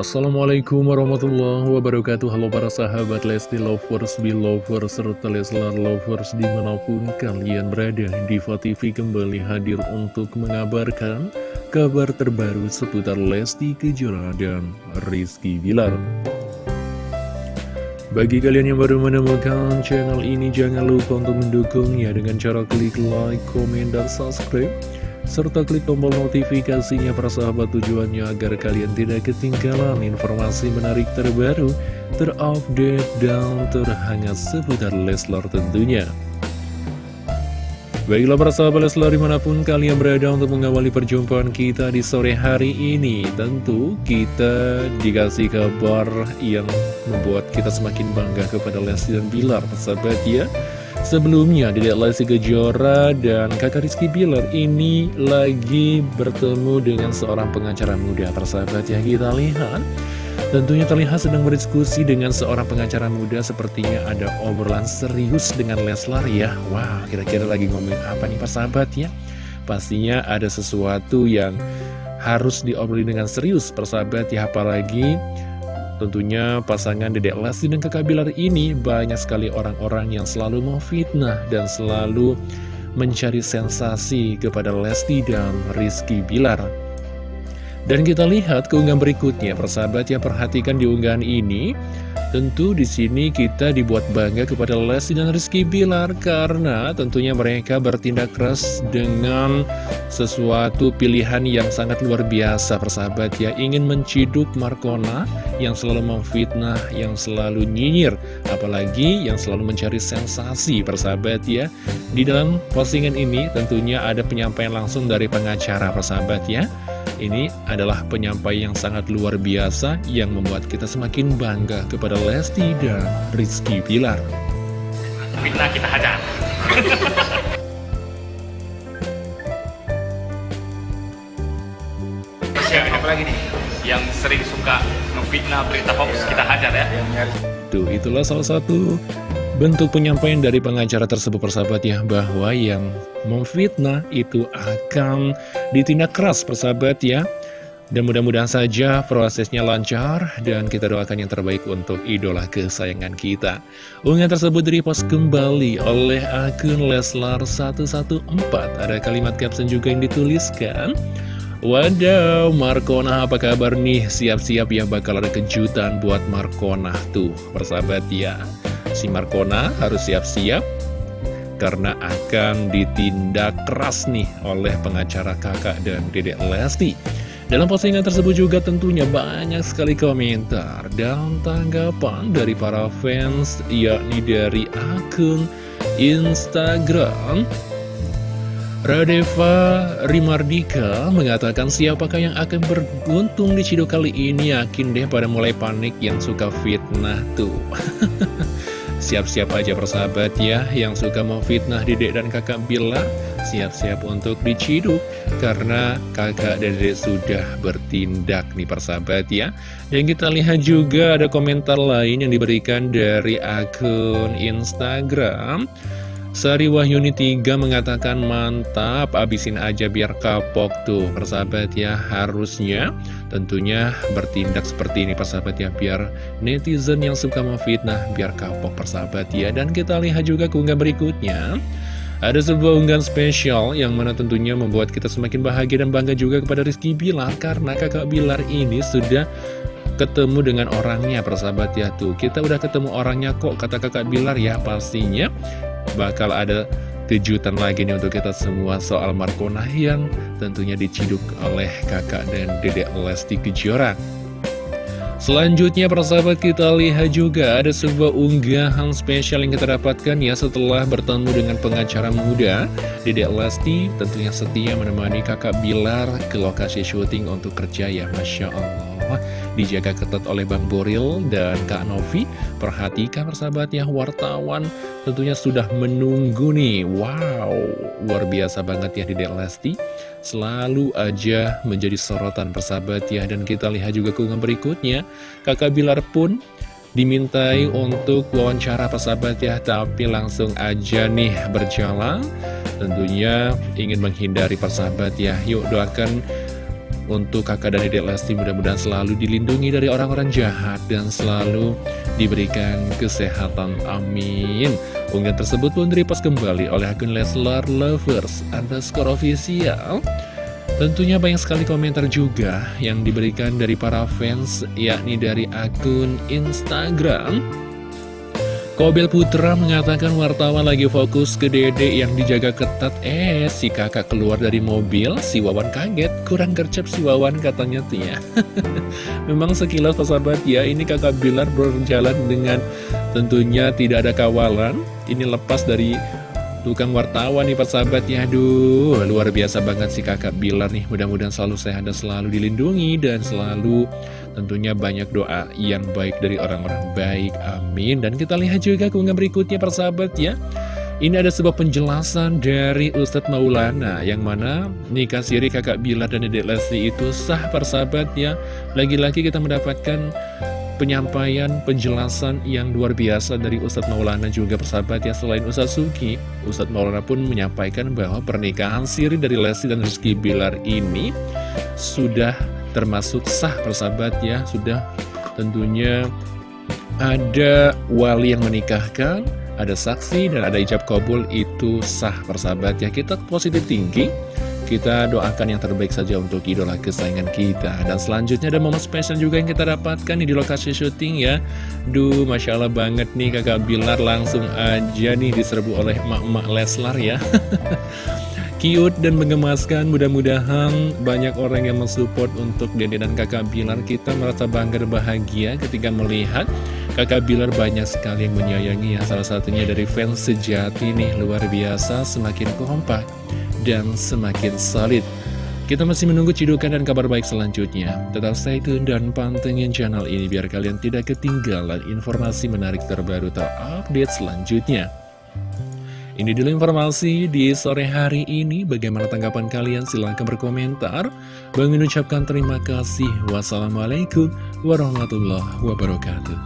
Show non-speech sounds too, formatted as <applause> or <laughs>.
Assalamualaikum warahmatullahi wabarakatuh. Halo para sahabat Lesti Lovers, Belovers, serta Leslar Lovers di mana pun kalian berada. Diva TV kembali hadir untuk mengabarkan kabar terbaru seputar Lesti Kejora dan Rizky Bilar. Bagi kalian yang baru menemukan channel ini jangan lupa untuk mendukungnya dengan cara klik like, komen, dan subscribe serta klik tombol notifikasinya persahabat tujuannya agar kalian tidak ketinggalan informasi menarik terbaru, terupdate, dan terhangat seputar Leslar tentunya. Baiklah para sahabat Leslar di mana pun kalian berada untuk mengawali perjumpaan kita di sore hari ini Tentu kita dikasih kabar yang membuat kita semakin bangga kepada Lesti dan Bilar Sahabat ya Sebelumnya, Dedek Lesti Kejora dan kakak Rizky Bilar ini lagi bertemu dengan seorang pengacara muda. Persahabat ya, kita lihat. Tentunya terlihat sedang berdiskusi dengan seorang pengacara muda sepertinya ada obrolan serius dengan Leslar ya. Wah, kira-kira lagi ngomongin apa nih persahabat ya? Pastinya ada sesuatu yang harus diobrolin dengan serius persahabat ya, apalagi Tentunya pasangan Dedek Lesti dan Kakak Bilar ini banyak sekali orang-orang yang selalu memfitnah dan selalu mencari sensasi kepada Lesti dan Rizky Bilar. Dan kita lihat keunggahan berikutnya, persahabat ya perhatikan di unggahan ini. Tentu di sini kita dibuat bangga kepada Lesti dan Rizky Bilar karena tentunya mereka bertindak keras dengan sesuatu pilihan yang sangat luar biasa. Persahabat ya ingin menciduk Markona yang selalu memfitnah, yang selalu nyinyir apalagi yang selalu mencari sensasi. Persahabat ya di dalam postingan ini tentunya ada penyampaian langsung dari pengacara. Persahabat ya ini adalah penyampaian yang sangat luar biasa yang membuat kita semakin bangga kepada Lesti dan Rizky Pilar. Fitnah kita hajar. Siapa lagi nih yang sering suka ngefitnah berita hoax ya, kita hajar ya? Tuh, itulah salah satu bentuk penyampaian dari pengacara tersebut persahabat ya bahwa yang memfitnah itu akan ditindak keras persahabat ya. Dan mudah-mudahan saja prosesnya lancar dan kita doakan yang terbaik untuk idola kesayangan kita. Unggahan tersebut repost kembali oleh akun Leslar114 ada kalimat caption juga yang dituliskan Wadaw, Markona apa kabar nih? Siap-siap ya bakal ada kejutan buat Markona tuh, persahabat ya si Markona harus siap-siap karena akan ditindak keras nih oleh pengacara kakak dan dedek Lesti. Dalam postingan tersebut juga tentunya banyak sekali komentar dan tanggapan dari para fans, yakni dari akun Instagram. Radeva Rimardika mengatakan siapakah yang akan beruntung di Cido kali ini yakin deh pada mulai panik yang suka fitnah tuh. <laughs> Siap-siap aja persahabat ya Yang suka memfitnah dedek dan kakak Bila Siap-siap untuk diciduk. Karena kakak dan dedek sudah bertindak nih persahabat ya. Dan kita lihat juga ada komentar lain yang diberikan dari akun Instagram Sari Wahyuni 3 mengatakan mantap, abisin aja biar kapok tuh persahabat ya Harusnya tentunya bertindak seperti ini persahabat ya Biar netizen yang suka memfitnah biar kapok persahabat ya. Dan kita lihat juga keunggahan berikutnya. Ada sebuah unggahan spesial yang mana tentunya membuat kita semakin bahagia dan bangga juga kepada Rizky Bilar Karena kakak Bilar ini sudah ketemu dengan orangnya persahabat ya tuh. Kita udah ketemu orangnya kok kata kakak Bilar ya pastinya bakal ada kejutan lagi nih untuk kita semua soal Markona yang tentunya diciduk oleh kakak dan dedek Lesti Kejora. Selanjutnya persahabat kita lihat juga ada sebuah unggahan spesial yang kita dapatkan ya setelah bertemu dengan pengacara muda Dedek Lesti tentunya setia menemani kakak Bilar ke lokasi syuting untuk kerja ya Masya Allah dijaga ketat oleh Bang Boril dan Kak Novi. Perhatikan persahabat ya, wartawan tentunya sudah menunggu nih. Wow, luar biasa banget ya di Lesti. Selalu aja menjadi sorotan persahabat ya. Dan kita lihat juga keunggahan berikutnya, kakak Bilar pun dimintai untuk wawancara persahabat ya Tapi langsung aja nih berjalan Tentunya ingin menghindari persahabat ya Yuk doakan untuk kakak dan dedek Lesti mudah-mudahan selalu dilindungi dari orang-orang jahat dan selalu diberikan kesehatan. Amin. Unggahan tersebut pun direpost kembali oleh akun Leslar Lovers underscore official. Tentunya banyak sekali komentar juga yang diberikan dari para fans, yakni dari akun Instagram. Kobel Putra mengatakan wartawan lagi fokus ke dede yang dijaga ketat. Eh, si kakak keluar dari mobil, si Wawan kaget. Kurang gercep si Wawan katanya Tia. <laughs> Memang sekilas sahabat ya, ini kakak Bilar berjalan dengan tentunya tidak ada kawalan. Ini lepas dari tukang wartawan nih persahabat ya Aduh luar biasa banget sih kakak Bilar nih. Mudah-mudahan selalu sehat dan selalu dilindungi Dan selalu tentunya banyak doa yang baik dari orang-orang baik. Amin. Dan kita lihat juga keunggahan berikutnya persahabat ya. Ini ada sebuah penjelasan dari Ustadz Maulana Yang mana nikah siri kakak Bilar dan dedek Lesti itu sah persahabat ya. Lagi-lagi kita mendapatkan penyampaian, penjelasan yang luar biasa dari Ustadz Maulana juga persahabat ya. Selain Ustadz Suki, Ustadz Maulana pun menyampaikan bahwa pernikahan siri dari Lesti dan Rizky Bilar ini Sudah termasuk sah persahabat ya Sudah. Tentunya ada wali yang menikahkan ada saksi dan ada ijab kabul itu sah persahabat ya. Kita positif tinggi kita doakan yang terbaik saja untuk idola kesayangan kita. Dan selanjutnya ada momen spesial juga yang kita dapatkan nih di lokasi syuting ya. Duh, Masya Allah banget nih kakak Bilar langsung aja nih diserbu oleh emak-emak Leslar ya <laughs> Cute dan mengemaskan, mudah-mudahan banyak orang yang mensupport untuk Dede dan kakak Bilar Kita merasa bangga dan bahagia ketika melihat kakak Bilar banyak sekali yang menyayangi ya Salah satunya dari fans sejati nih, luar biasa, semakin kompak dan semakin solid. Kita masih menunggu cidukan dan kabar baik selanjutnya. Tetap stay tune dan pantengin channel ini biar kalian tidak ketinggalan informasi menarik terbaru terupdate selanjutnya. Ini dulu informasi di sore hari ini. Bagaimana tanggapan kalian? Silahkan berkomentar. Bang ucapkan terima kasih. Wassalamualaikum warahmatullahi wabarakatuh.